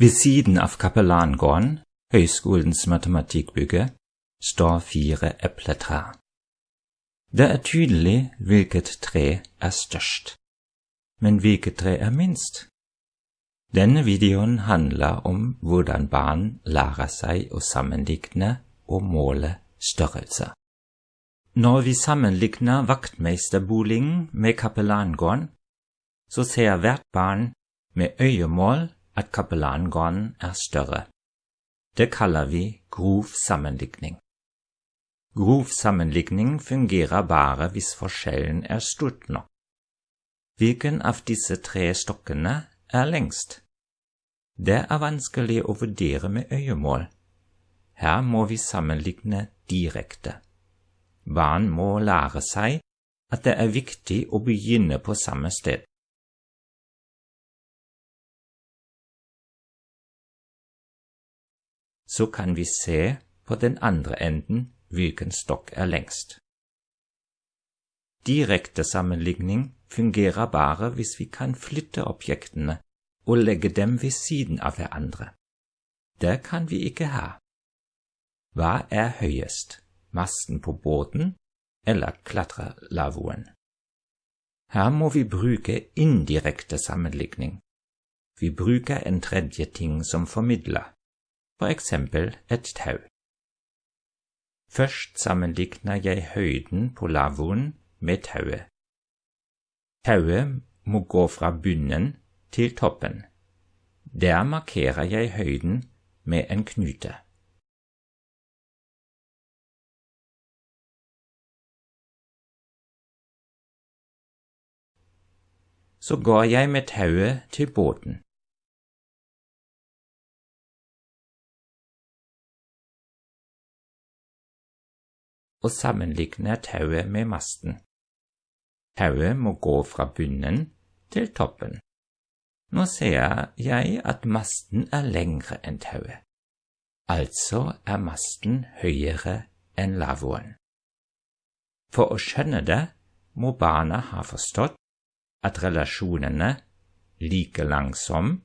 Ved siden av Kapellangården, høyskolens matematikkbygge, står fire epletrær. Det er tydelig hvilket tre er størst, men hvilket tre er minst? Denne videoen handler om hvordan barn lærer seg å sammenligne og måle størrelser. Når vi sammenligner vaktmesterboligen med kapellangården, så ser hvert barn med øyemål at kapellangården er større. Det kaller vi grov sammenligning. Grov sammenligning fungerer bare hvis forskjellen er stort nok. Hvilken av disse tre stokkene er lengst? Det er vanskelig å vurdere med øyemål. Her må vi sammenligne direkte. Barn må lære seg at det er viktig å begynne på samme sted. Så kan vi se på den andre enden hvilken stokk er lengst. Direkte sammenligning fungerer bare hvis vi kan flytte objektene og legge dem ved siden av hverandre. Det kan vi ikke ha. Hva er høyest, masten på båten eller klatrelavvoen? Her må vi bruke indirekte sammenligning. Vi bruker en tredje ting som formidler for eksempel et tau. Først sammenligner jeg høyden på lavvoen med tauet. Tauet må gå fra bunnen til toppen. Der markerer jeg høyden med en knute. Så går jeg med tauet til båten. Og sammenligner tauet med masten. Tauet må gå fra bunnen til toppen. Nå ser jeg at masten er lengre enn tauet. Altså er masten høyere enn lavvoen. For å skjønne det må barna ha forstått at relasjonene like langsom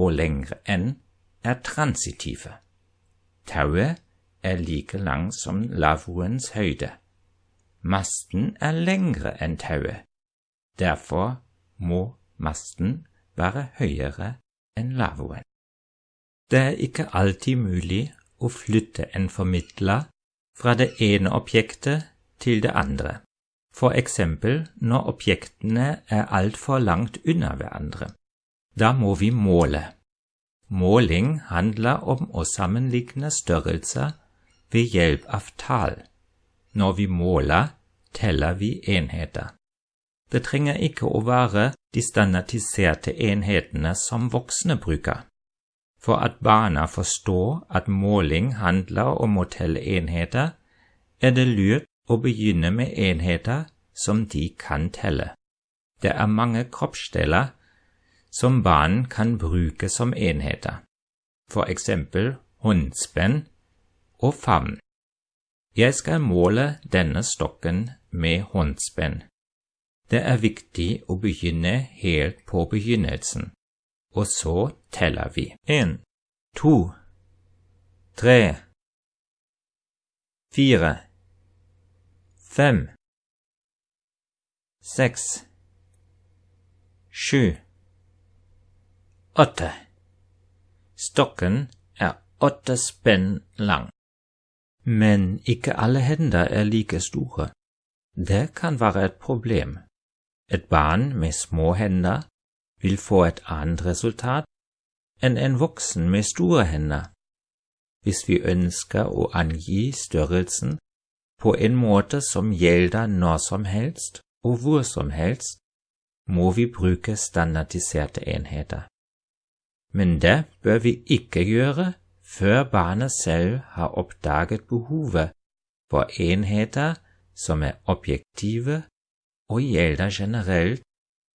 og lengre enn er transitive. Tauet er like lang som lavvoens høyde. Masten er lengre enn tauet. Derfor må masten være høyere enn lavvoen. Det er ikke alltid mulig å flytte en formidler fra det ene objektet til det andre, for eksempel når objektene er altfor langt unna hverandre. Da må vi måle. Måling handler om å sammenligne størrelser av tall. Når vi måler, teller vi enheter. Det trenger ikke å være de standardiserte enhetene som voksne bruker. For at barna forstår at måling handler om å telle enheter, er det lurt å begynne med enheter som de kan telle. Det er mange kroppsdeler som barn kan bruke som enheter, for eksempel håndspenn og favn. Jeg skal måle denne stokken med håndspenn. Det er viktig å begynne helt på begynnelsen, og så teller vi. En, to, tre, fire, fem, seks, sju, åtte. Stokken er åtte spenn lang. Men ikke alle hender er like store. Det kan være et problem. Et barn med små hender vil få et annet resultat enn en voksen med store hender. Hvis vi ønsker å angi størrelsen på en måte som gjelder når som helst og hvor som helst, må vi bruke standardiserte enheter. Men det bør vi ikke gjøre før barnet selv har oppdaget behovet for enheter som er objektive og gjelder generelt,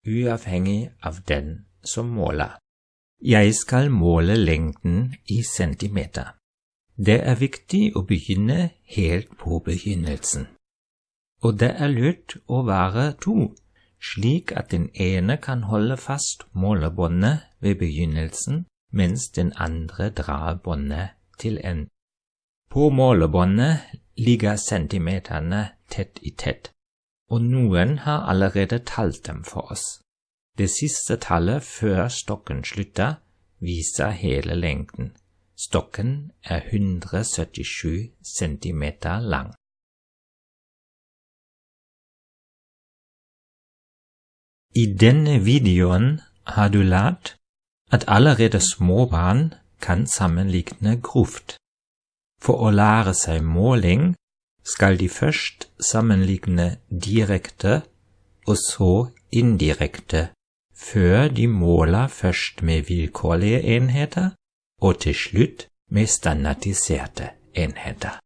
uavhengig av den som måler. Jeg skal måle lengden i centimeter. Det er viktig å begynne helt på begynnelsen. Og det er lurt å være to, slik at den ene kan holde fast målebåndet ved begynnelsen mens den andre drar båndet til en. På målebåndet ligger centimeterne tett i tett, og noen har allerede talt dem for oss. Det siste tallet før stokken slutter, viser hele lengden. Stokken er 177 centimeter lang. I denne videoen har du lært at allerede små barn kan sammenligne grovt. For å lære seg måling skal de først sammenligne direkte og så indirekte, før de måler først med vilkårlige enheter og til slutt med standardiserte enheter.